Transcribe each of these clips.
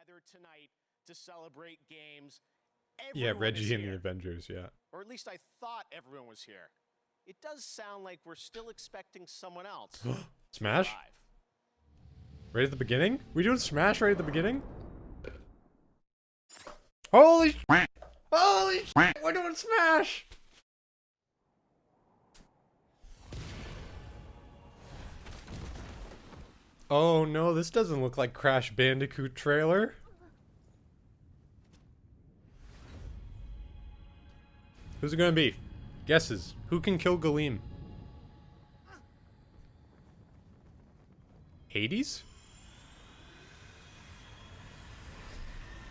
together tonight to celebrate games. Yeah, Everyone is Reggie and the. Avengers, yeah. Or at least I thought everyone was here. It does sound like we're still expecting someone else. Smash? Right at the beginning? We doing Smash right at the beginning? Holy sh- Holy sh- We're doing Smash! Oh no, this doesn't look like Crash Bandicoot trailer. Who's it gonna be? Guesses. Who can kill Galeem? Hades?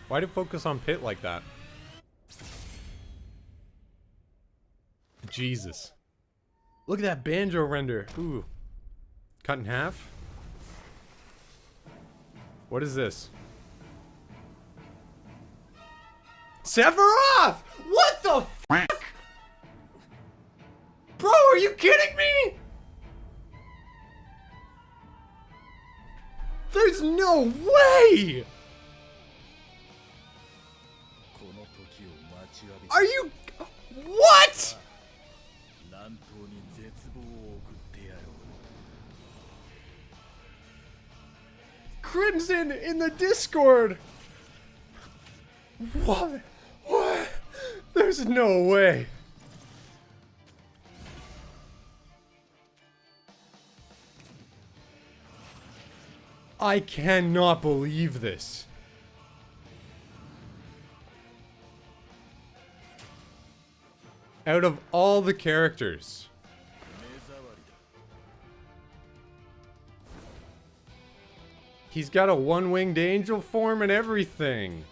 Why did focus on Pit like that? Jesus. Look at that banjo render. Ooh. Cut in half? What is this? Sephiroth! What the fuck? Bro, are you kidding me? There's no way! Are you... What? Crimson in the Discord! What? What? There's no way. I cannot believe this. Out of all the characters, He's got a one-winged angel form and everything.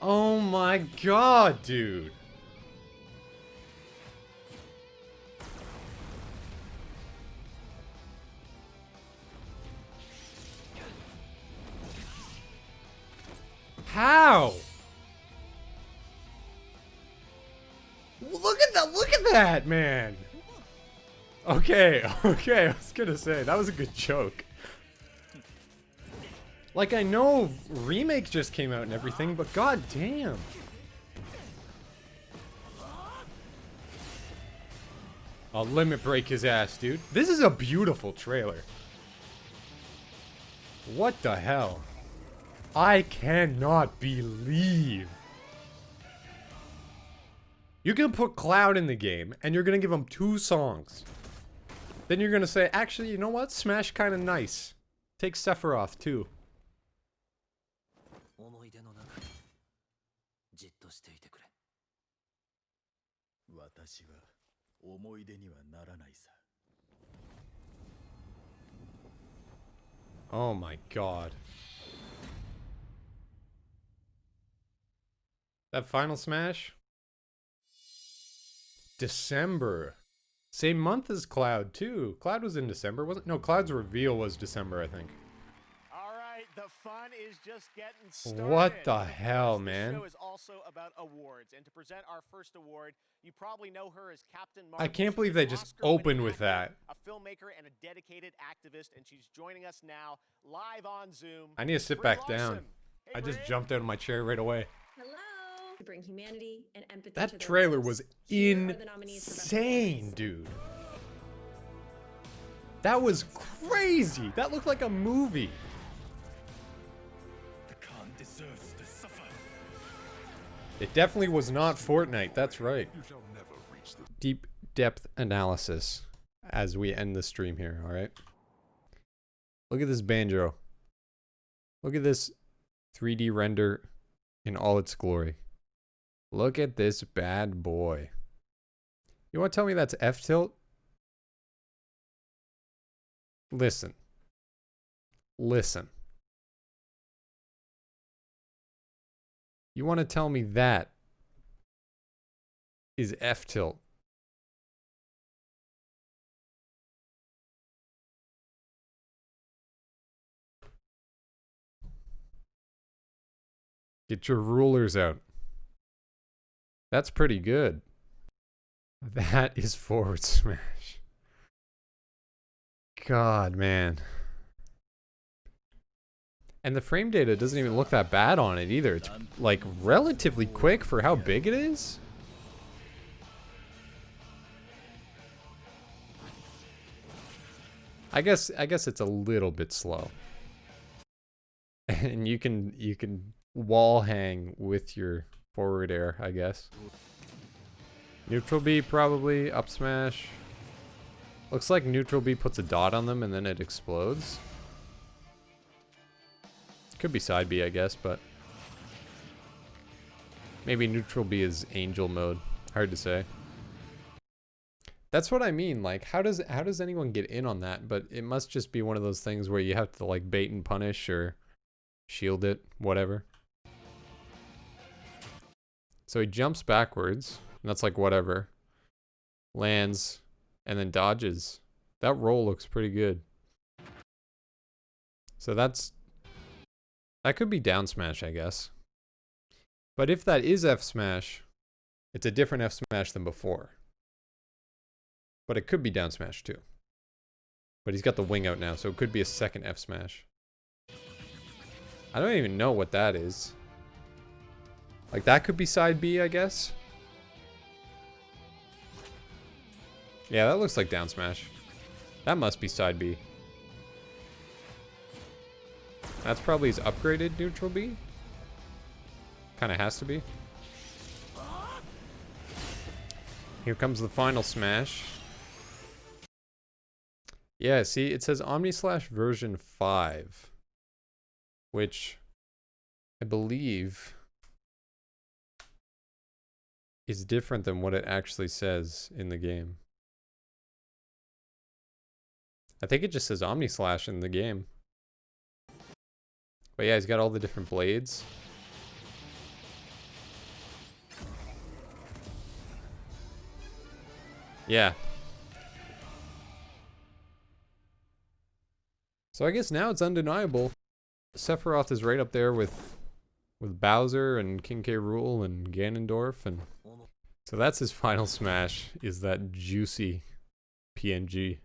Oh my god, dude. How? Look at that, look at that, man. Okay, okay, I was gonna say, that was a good joke. Like, I know remake just came out and everything, but god damn. I'll limit break his ass, dude. This is a beautiful trailer. What the hell? I cannot believe. You can put Cloud in the game, and you're gonna give him two songs. Then you're gonna say, actually, you know what? Smash kinda nice. Take Sephiroth, too. 思い出の中にじっとしていてくれ私は思い出にはならないさ Oh my god. That final smash? December. Same month as Cloud, too. Cloud was in December, wasn't No, Cloud's reveal was December, I think. All right, the fun is just getting started. What the because hell, this man? show is also about awards, and to present our first award, you probably know her as Captain Marvel. I can't believe they just opened with actor, that. A filmmaker and a dedicated activist, and she's joining us now live on Zoom. I need to sit Brie back down. Hey, I just Brie. jumped out of my chair right away. Hello. To bring humanity and empathy That their trailer was Here are the nominees for Best insane, dude. That was crazy. That looked like a movie. The Khan deserves to suffer It definitely was not Fortnite. That's right. You shall never reach the Deep depth analysis as we end the stream here, all right? Look at this banjo. Look at this 3D render in all its glory. Look at this bad boy. You want to tell me that's F tilt? Listen. Listen. You want to tell me that is F tilt? Get your rulers out. That's pretty good. That is forward smash. God, man. And the frame data doesn't even look that bad on it either. It's like relatively quick for how big it is. I guess I guess it's a little bit slow. And you can you can wall hang with your forward air, I guess. Neutral B probably, up smash. Looks like neutral B puts a dot on them and then it explodes. Could be side B, I guess, but maybe neutral B is angel mode. Hard to say. That's what I mean. Like, how does how does anyone get in on that? But it must just be one of those things where you have to like bait and punish or shield it, whatever. So he jumps backwards, and that's like whatever. Lands, and then dodges. That roll looks pretty good. So that's that could be down smash, I guess. But if that is F smash, it's a different F smash than before. But it could be down smash too. But he's got the wing out now, so it could be a second F smash. I don't even know what that is. Like that could be side B, I guess. Yeah, that looks like down smash. That must be side B. That's probably his upgraded neutral B. Kind of has to be. Here comes the final smash. Yeah, see, it says Omni Slash version 5. Which I believe is different than what it actually says in the game. I think it just says Omni Slash in the game. But yeah, he's got all the different blades. Yeah. So I guess now it's undeniable. Sephiroth is right up there with with Bowser and King K. Rool and Ganondorf and so that's his final smash is that juicy PNG.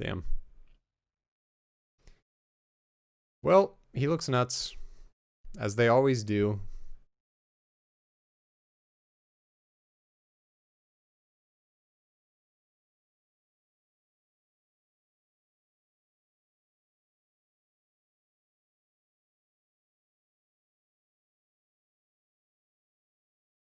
Damn. Well, he looks nuts, as they always do.